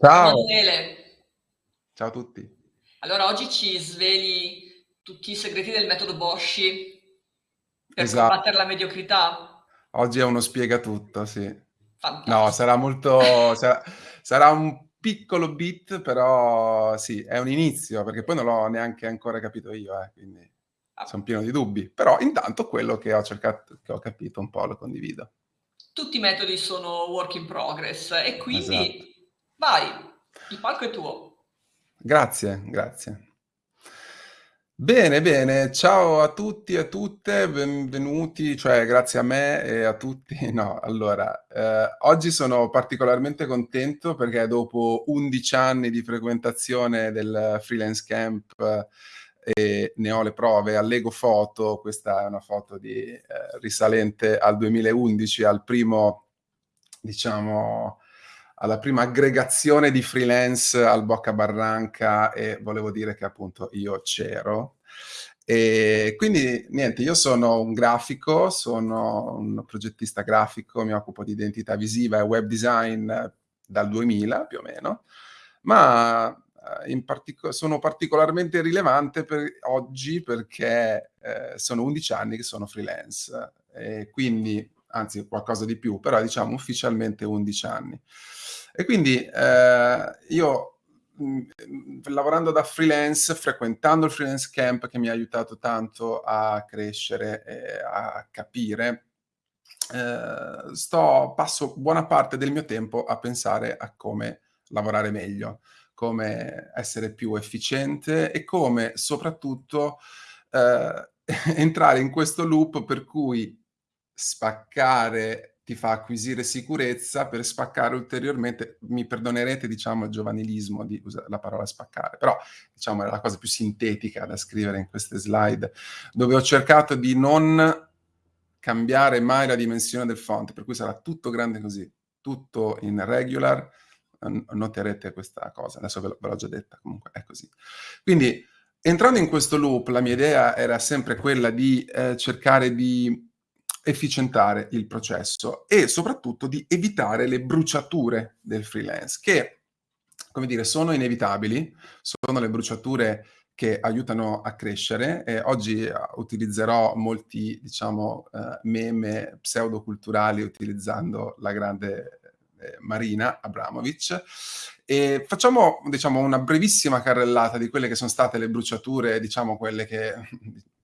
Ciao Ciao. Emanuele. Ciao a tutti. Allora, oggi ci sveli tutti i segreti del metodo Boshi per Esa combattere la mediocrità? Oggi è uno spiegatutto, sì. No, Fantastico. sarà molto sa sarà un piccolo bit, però sì, è un inizio, perché poi non l'ho neanche ancora capito io, eh, quindi Ah. son pieno di dubbi. Però intanto quello che ho cercat che ho capito un po' lo condivido. Tutti i metodi sono work in progress e Esatto. Vai, il palco è tuo. Grazie, grazie. Bene, bene, ciao a tutti e a tutte, benvenuti, cioè grazie a me e a tutti no, allora, ehm, oggi sono particolarmente contento perché dopo 11 anni di frequentazione del freelance camp e ne ho le prove, allego foto, questa è una foto di ehm, risalente al 2011, al primo diciamo alla prima aggregazione di freelance al Bocabarranca e volevo dire che appunto io c'ero. E quindi niente, io sono un grafico, sono un progettista grafico, mi occupo di identità visiva e web design dal 2000 più o meno, ma, uhm, in partico sono particolarmente rilevante per oggi perché, ehm, sono 11 anni che sono freelance e quindi anzi qualcosa di più, però diciamo ufficialmente 11 anni. E quindi, ehm, io, lavorando da freelance, frequentando il freelance camp che mi ha aiutato tanto a crescere e a capire, ehm, sto passo buona parte del mio tempo a pensare a come lavorare meglio, come essere più efficiente e come soprattutto, ehm, entrare in questo loop per cui spaccare ti fa acquisire sicurezza, per spaccare ulteriormente mi perdonerete diciamo il giovanilismo di usa la parola spaccare, però diciamo è la cosa più sintetica da scrivere in queste slide, dove ho cercato di non cambiare mai la dimensione del font, per cui sarà tutto grande così, tutto in regular, noterete questa cosa, adesso ve l'ho già detta, comunque è così. Quindi entrando in questo loop, la mia idea era sempre quella di, ehm, cercare di efficientare il processo e soprattutto di evitare le bruciature del freelance che, come dire, sono inevitabili, sono le bruciature che aiutano a crescere e oggi, uhm, utilizzerò molti diciamo, ehm, meme pseudo-culturali utilizzando la grande, ehm, Marina Abramovic. E facciamo diciamo una brevissima carrellata di quelle che son state le bruciature, diciamo quelle che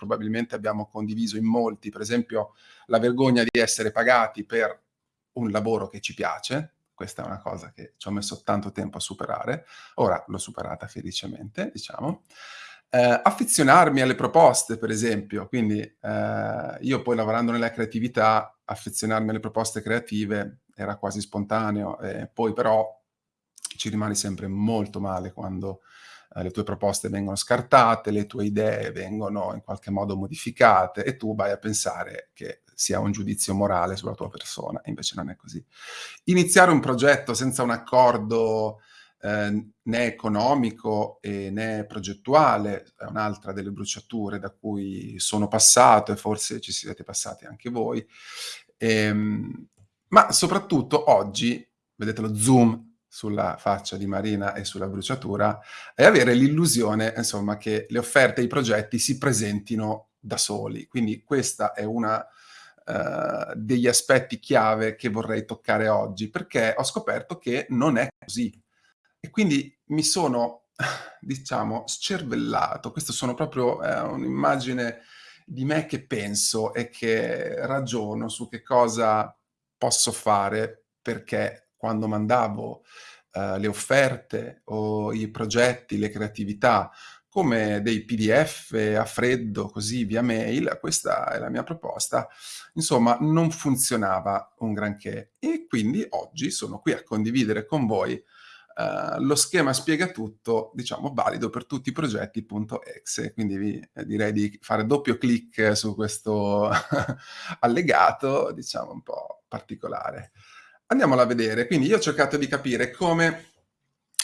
probabilmente abbiamo condiviso in molti, per esempio la vergogna di essere pagati per un lavoro che ci piace, questa è una cosa che ci ho messo tanto tempo a superare, ora l'ho superata felicemente, diciamo. Ehm, affezionarmi alle proposte per esempio, quindi, ehm, io poi lavorando nella creatività, affezionarmi alle proposte creative era quasi spontaneo, e poi però ci rimani sempre molto male quando, ehm, le tue proposte vengono scartate, le tue idee vengono in qualche modo modificate e tu vai a pensare che sia un giudizio morale sulla tua persona, invece non è così. Iniziare un progetto senza un accordo, ehm, né economico né progettuale è un'altra delle bruciature da cui sono passato e forse ci siete passati anche voi. Ehm, ma soprattutto oggi, vedete lo zoom sulla faccia di Marina e sulla bruciatura, è avere l'illusione insomma che le offerte e i progetti si presentino da soli. Quindi questa è una, ehm, degli aspetti chiave che vorrei toccare oggi, perché ho scoperto che non è così. E quindi mi sono diciamo scervellato, questo sono proprio è un'immagine di me che penso e che ragiono su che cosa posso fare, perché quando mandavo, ehm, le offerte o i progetti, le creatività come dei PDF a freddo così via mail, questa è la mia proposta, insomma non funzionava un granché. E quindi oggi sono qui a condividere con voi, ehm, lo schema spiegatutto, diciamo valido per tutti i progetti.exe. Quindi vi direi di fare doppio clic su questo allegato, diciamo un po' particolare. Andiamolo a vedere, quindi io ho cercato di capire come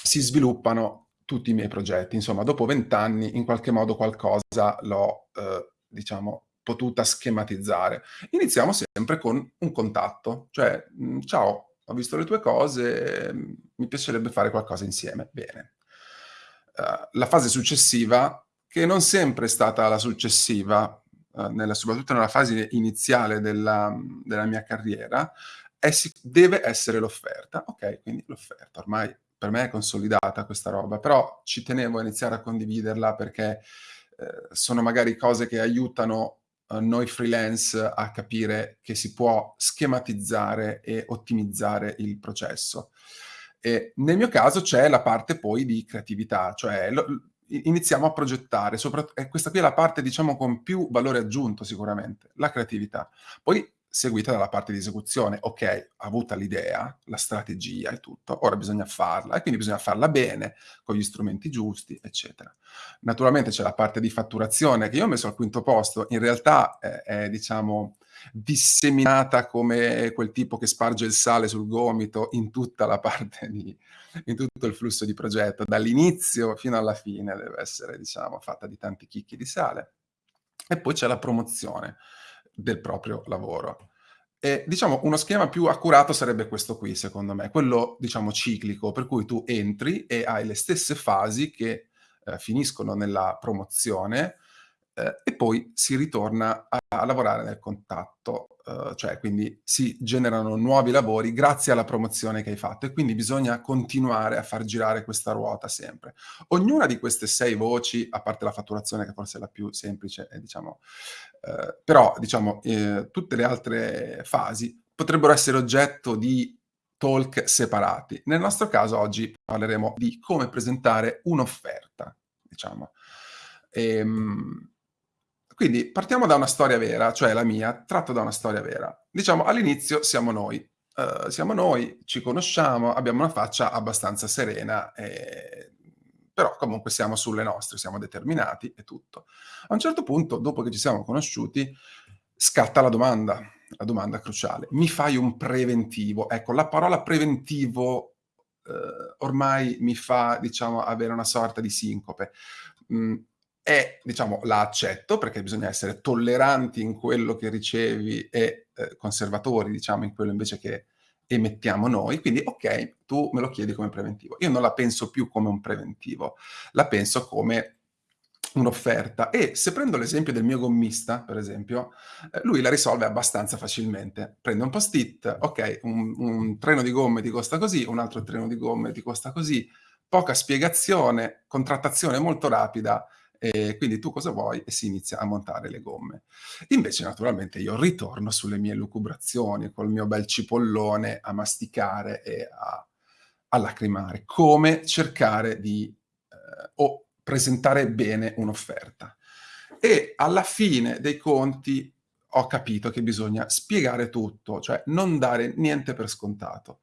si sviluppano tutti i miei progetti, insomma dopo 20 anni in qualche modo qualcosa l'ho, uhm, diciamo potuta schematizzare. Iniziamo sempre con un contatto, cioè, mhmm: "Ciao, ho visto le tue cose, mi piacerebbe fare qualcosa insieme. Bene. Uh, la fase successiva, che non sempre è stata la successiva, uh, nella, soprattutto nella fase iniziale della, della mia carriera, è, deve essere l'offerta. Ok, quindi l'offerta. Ormai per me è consolidata questa roba, però ci tenevo a iniziare a condividerla perché eh, sono magari cose che aiutano uh, noi freelance a capire che si può schematizzare e ottimizzare il processo. E nel mio caso c'è la parte poi di creatività, cioè lo, iniziamo a progettare, e questa qui è la parte diciamo con più valore aggiunto sicuramente, la creatività. Poi seguita dalla parte di esecuzione. Ok, avuta l'idea, la strategia e tutto, ora bisogna farla e quindi bisogna farla bene, con gli strumenti giusti, eccetera. Naturalmente c'è la parte di fatturazione che io ho messo al quinto posto, in realtà è, è diciamo disseminata come quel tipo che sparge il sale sul gomito in tutta la parte di, in tutto il flusso di progetto, dall'inizio fino alla fine deve essere, diciamo, fatta di tanti chicchi di sale. E poi c'è la promozione del proprio lavoro. E, diciamo, uno schema più accurato sarebbe questo qui, secondo me, quello, diciamo, ciclico, per cui tu entri e hai le stesse fasi che eh, finiscono nella promozione eh, e poi si ritorna a, a lavorare nel contatto uh, cioè quindi si generano nuovi lavori grazie alla promozione che hai fatto e quindi bisogna continuare a far girare questa ruota sempre. Ognuna di queste sei voci, a parte la fatturazione che forse è la più semplice, è, diciamo, uh, però diciamo eh, tutte le altre fasi potrebbero essere oggetto di talk separati. Nel nostro caso oggi parleremo di come presentare un'offerta, diciamo. Ehm, quindi partiamo da una storia vera, cioè la mia, tratto da una storia vera. Diciamo, all'inizio siamo noi. Uh, siamo noi, ci conosciamo, abbiamo una faccia abbastanza serena, e... però comunque siamo sulle nostre, siamo determinati e tutto. A un certo punto, dopo che ci siamo conosciuti, scatta la domanda, la domanda cruciale. Mi fai un preventivo? Ecco, la parola preventivo uh, ormai mi fa, diciamo, avere una sorta di sincope. Mm, e diciamo la accetto perché bisogna essere tolleranti in quello che ricevi e eh, conservatori diciamo in quello invece che emettiamo noi, quindi ok, tu me lo chiedi come preventivo. Io non la penso più come un preventivo, la penso come un'offerta e se prendo l'esempio del mio gommista, per esempio, eh, lui la risolve abbastanza facilmente. Prende un post-it, ok, un, un treno di gomme ti costa così, un altro treno di gomme ti costa così, poca spiegazione, contrattazione molto rapida, e quindi tu cosa vuoi? E si inizia a montare le gomme. Invece naturalmente io ritorno sulle mie lucubrazioni, col mio bel cipollone a masticare e a, a lacrimare. Come cercare di eh, o presentare bene un'offerta. E alla fine dei conti ho capito che bisogna spiegare tutto, cioè non dare niente per scontato.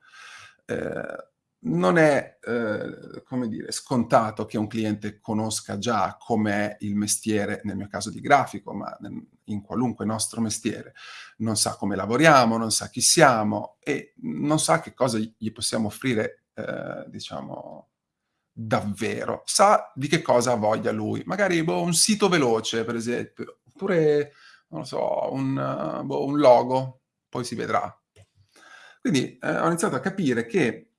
Eh, non è, eh, come dire, scontato che un cliente conosca già com'è il mestiere, nel mio caso di grafico, ma in qualunque nostro mestiere. Non sa come lavoriamo, non sa chi siamo e non sa che cosa gli possiamo offrire, eh, diciamo, davvero. Sa di che cosa ha voglia lui. Magari boh, un sito veloce, per esempio, oppure, non lo so, un, boh, un logo, poi si vedrà. Quindi eh, ho iniziato a capire che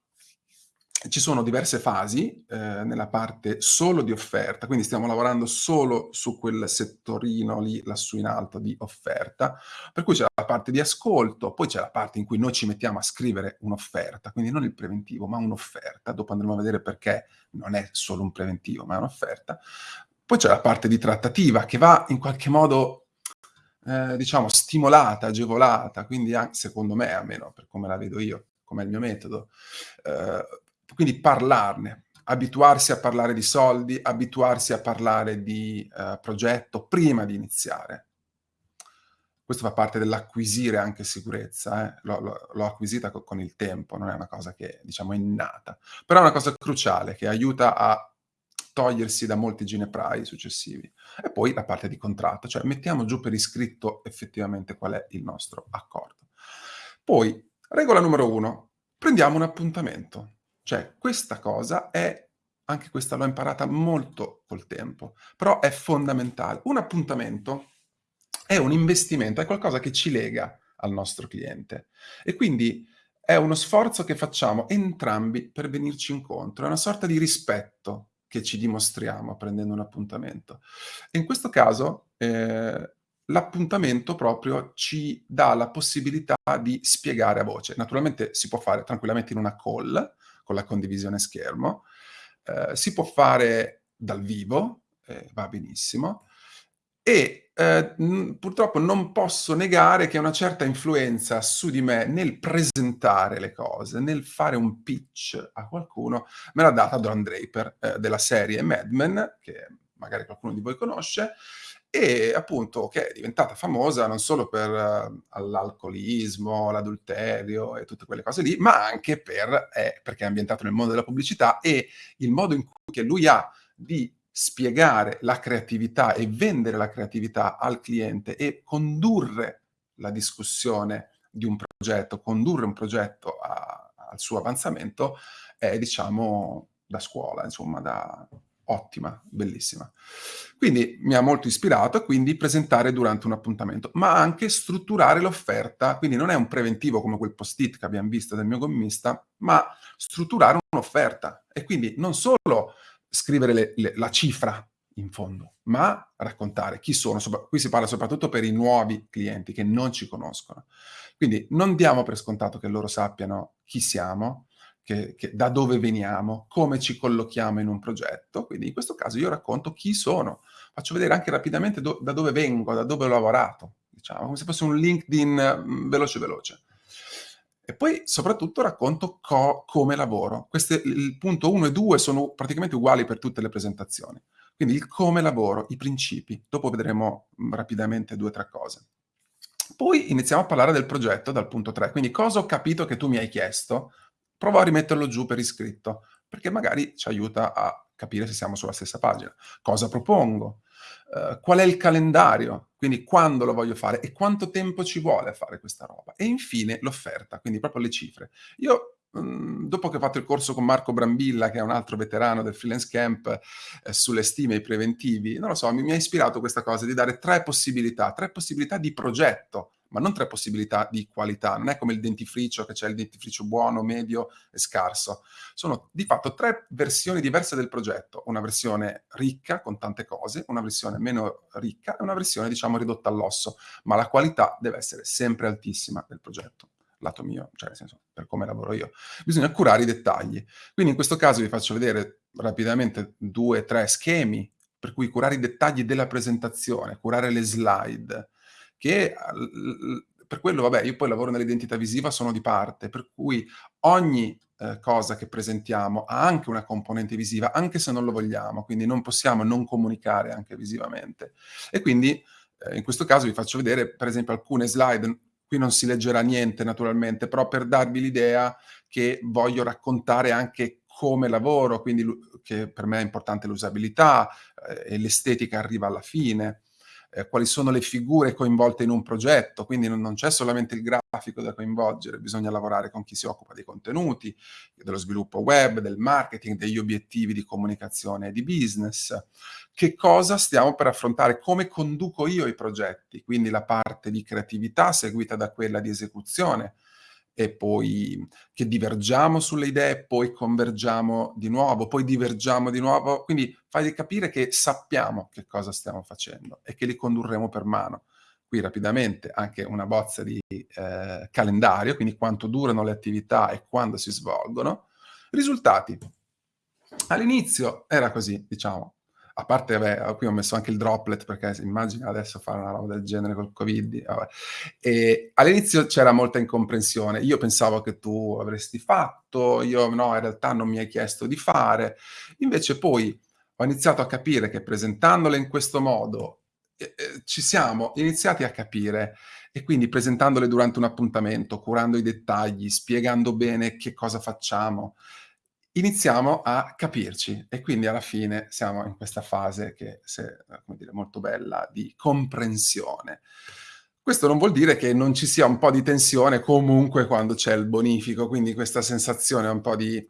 ci sono diverse fasi eh, nella parte solo di offerta, quindi stiamo lavorando solo su quel settorino lì lassù in alto di offerta, per cui c'è la parte di ascolto, poi c'è la parte in cui noi ci mettiamo a scrivere un'offerta, quindi non il preventivo, ma un'offerta, dopo andremo a vedere perché non è solo un preventivo, ma è un'offerta. Poi c'è la parte di trattativa che va in qualche modo, eh, diciamo, stimolata, agevolata, quindi anche, secondo me, almeno per come la vedo io, come il mio metodo, eh, quindi parlarne, abituarsi a parlare di soldi, abituarsi a parlare di uh, progetto prima di iniziare. Questo fa parte dell'acquisire anche sicurezza, eh? l'ho, acquisita co con il tempo, non è una cosa che diciamo innata, però è una cosa cruciale che aiuta a togliersi da molti gineprai successivi. E poi la parte di contratto, cioè mettiamo giù per iscritto effettivamente qual è il nostro accordo. Poi, regola numero uno, prendiamo un appuntamento. Cioè, questa cosa è, anche questa l'ho imparata molto col tempo, però è fondamentale. Un appuntamento è un investimento, è qualcosa che ci lega al nostro cliente. E quindi è uno sforzo che facciamo entrambi per venirci incontro, è una sorta di rispetto che ci dimostriamo prendendo un appuntamento. E in questo caso, ehm, l'appuntamento proprio ci dà la possibilità di spiegare a voce. Naturalmente si può fare tranquillamente in una call, con la condivisione schermo, ehm, si può fare dal vivo, eh, va benissimo, e eh, purtroppo non posso negare che una certa influenza su di me nel presentare le cose, nel fare un pitch a qualcuno, me l'ha data Don Draper eh, della serie Mad Men, che magari qualcuno di voi conosce, e appunto che è diventata famosa non solo per uh, l'alcolismo, l'adulterio e tutte quelle cose lì, ma anche per, eh, perché è ambientato nel mondo della pubblicità e il modo in cui lui ha di spiegare la creatività e vendere la creatività al cliente e condurre la discussione di un progetto, condurre un progetto a, al suo avanzamento è diciamo da scuola, insomma, da ottima, bellissima. Quindi mi ha molto ispirato quindi presentare durante un appuntamento, ma anche strutturare l'offerta, quindi non è un preventivo come quel post-it che abbiamo visto del mio gommista, ma strutturare un'offerta e quindi non solo scrivere le, le, la cifra in fondo, ma raccontare chi sono. Qui si parla soprattutto per i nuovi clienti che non ci conoscono. Quindi non diamo per scontato che loro sappiano chi siamo, che, che, da dove veniamo, come ci collochiamo in un progetto. Quindi in questo caso io racconto chi sono, faccio vedere anche rapidamente do, da dove vengo, da dove ho lavorato, diciamo, come se fosse un LinkedIn mm, veloce veloce. E poi soprattutto racconto co come lavoro. Queste, il punto 1 e 2 sono praticamente uguali per tutte le presentazioni. Quindi il come lavoro, i principi. Dopo vedremo mm, rapidamente due o tre cose. Poi iniziamo a parlare del progetto dal punto 3. Quindi cosa ho capito che tu mi hai chiesto? Provo a rimetterlo giù per iscritto, perché magari ci aiuta a capire se siamo sulla stessa pagina. Cosa propongo? Uh, qual è il calendario? Quindi quando lo voglio fare e quanto tempo ci vuole a fare questa roba. E infine l'offerta, quindi proprio le cifre. Io mh, dopo che ho fatto il corso con Marco Brambilla, che è un altro veterano del freelance camp, eh, sulle stime e i preventivi, non lo so, mi ha ispirato questa cosa di dare tre possibilità, tre possibilità di progetto ma non tre possibilità di qualità. Non è come il dentifricio, che c'è il dentifricio buono, medio e scarso. Sono di fatto tre versioni diverse del progetto. Una versione ricca, con tante cose, una versione meno ricca e una versione, diciamo, ridotta all'osso. Ma la qualità deve essere sempre altissima del progetto lato mio, cioè nel senso per come lavoro io. Bisogna curare i dettagli. Quindi in questo caso vi faccio vedere rapidamente due tre schemi per cui curare i dettagli della presentazione, curare le slide, che per quello, vabbè, io poi lavoro nell'identità visiva, sono di parte, per cui ogni eh, cosa che presentiamo ha anche una componente visiva, anche se non lo vogliamo, quindi non possiamo non comunicare anche visivamente. E quindi eh, in questo caso vi faccio vedere, per esempio, alcune slide, qui non si leggerà niente naturalmente, però per darvi l'idea che voglio raccontare anche come lavoro, quindi che per me è importante l'usabilità eh, e l'estetica arriva alla fine eh, quali sono le figure coinvolte in un progetto, quindi non, non c'è solamente il grafico da coinvolgere, bisogna lavorare con chi si occupa dei contenuti, dello sviluppo web, del marketing, degli obiettivi di comunicazione e di business. Che cosa stiamo per affrontare? Come conduco io i progetti? Quindi la parte di creatività seguita da quella di esecuzione, e poi che divergiamo sulle idee, poi convergiamo di nuovo, poi divergiamo di nuovo. Quindi fai capire che sappiamo che cosa stiamo facendo e che li condurremo per mano. Qui rapidamente anche una bozza di eh, calendario, quindi quanto durano le attività e quando si svolgono. Risultati. All'inizio era così, diciamo, a parte, vabbè, qui ho messo anche il droplet perché immagina adesso fare una roba del genere col covid. Vabbè. E all'inizio c'era molta incomprensione. Io pensavo che tu avresti fatto, io no, in realtà non mi hai chiesto di fare. Invece poi ho iniziato a capire che presentandole in questo modo eh, eh, ci siamo iniziati a capire e quindi presentandole durante un appuntamento, curando i dettagli, spiegando bene che cosa facciamo, iniziamo a capirci e quindi alla fine siamo in questa fase che è dire, molto bella di comprensione. Questo non vuol dire che non ci sia un po' di tensione comunque quando c'è il bonifico, quindi questa sensazione un po' di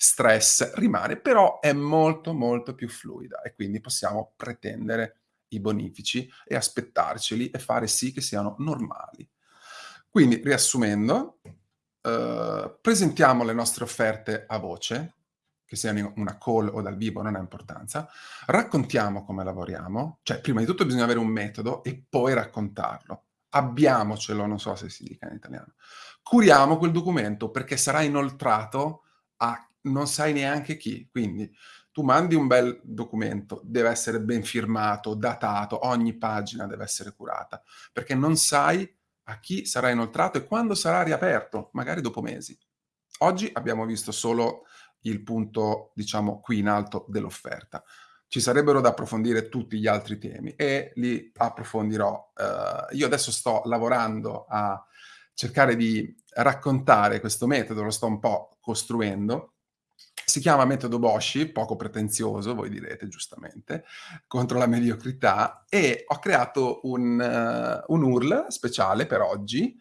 stress rimane, però è molto molto più fluida e quindi possiamo pretendere i bonifici e aspettarceli e fare sì che siano normali. Quindi, riassumendo, uhm, presentiamo le nostre offerte a voce, che siano una call o dal vivo, non ha importanza, raccontiamo come lavoriamo, cioè prima di tutto bisogna avere un metodo e poi raccontarlo. Abbiamocelo, non so se si dica in italiano. Curiamo quel documento perché sarà inoltrato a non sai neanche chi, quindi tu mandi un bel documento, deve essere ben firmato, datato, ogni pagina deve essere curata, perché non sai a chi sarà inoltrato e quando sarà riaperto, magari dopo mesi. Oggi abbiamo visto solo il punto, diciamo, qui in alto dell'offerta. Ci sarebbero da approfondire tutti gli altri temi e li approfondirò. Uh, io adesso sto lavorando a cercare di raccontare questo metodo, lo sto un po' costruendo. Si chiama metodo Boshi, poco pretenzioso, voi direte giustamente, contro la mediocrità, e ho creato un, uh, un URL speciale per oggi,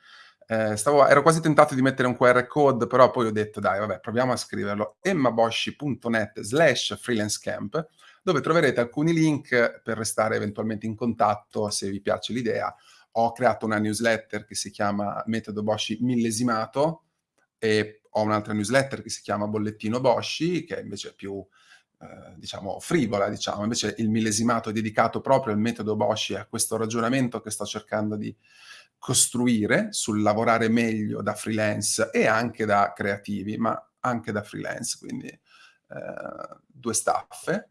eh, stavo, ero quasi tentato di mettere un QR code, però poi ho detto dai, vabbè, proviamo a scriverlo. emmaboshi.net slash freelancecamp, dove troverete alcuni link per restare eventualmente in contatto se vi piace l'idea. Ho creato una newsletter che si chiama Metodo Boshi millesimato e ho un'altra newsletter che si chiama Bollettino Boshi, che invece è più, eh, diciamo, frivola, diciamo. Invece il millesimato è dedicato proprio al metodo Boshi e a questo ragionamento che sto cercando di costruire sul lavorare meglio da freelance e anche da creativi, ma anche da freelance, quindi eh, due staffe.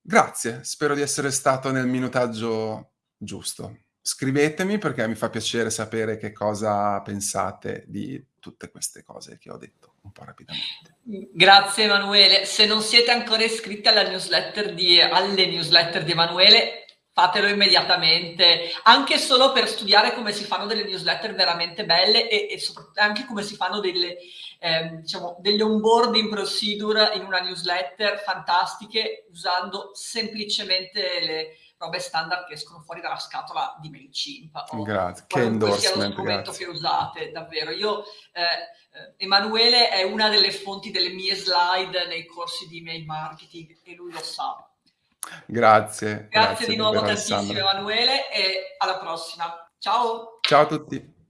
Grazie, spero di essere stato nel minutaggio giusto. Scrivetemi perché mi fa piacere sapere che cosa pensate di tutte queste cose che ho detto un po' rapidamente. Grazie Emanuele. Se non siete ancora iscritti alla newsletter di, alle newsletter di Emanuele, fatelo immediatamente, anche solo per studiare come si fanno delle newsletter veramente belle e, e soprattutto anche come si fanno delle, eh, diciamo, delle onboarding procedure in una newsletter fantastiche usando semplicemente le robe standard che escono fuori dalla scatola di MailChimp. Grazie, che endorsement, strumento grazie. che usate, davvero. Io, eh, Emanuele è una delle fonti delle mie slide nei corsi di mail marketing e lui lo sa. Grazie. Grazie, grazie di nuovo tantissimo Emanuele e alla prossima. Ciao. Ciao a tutti.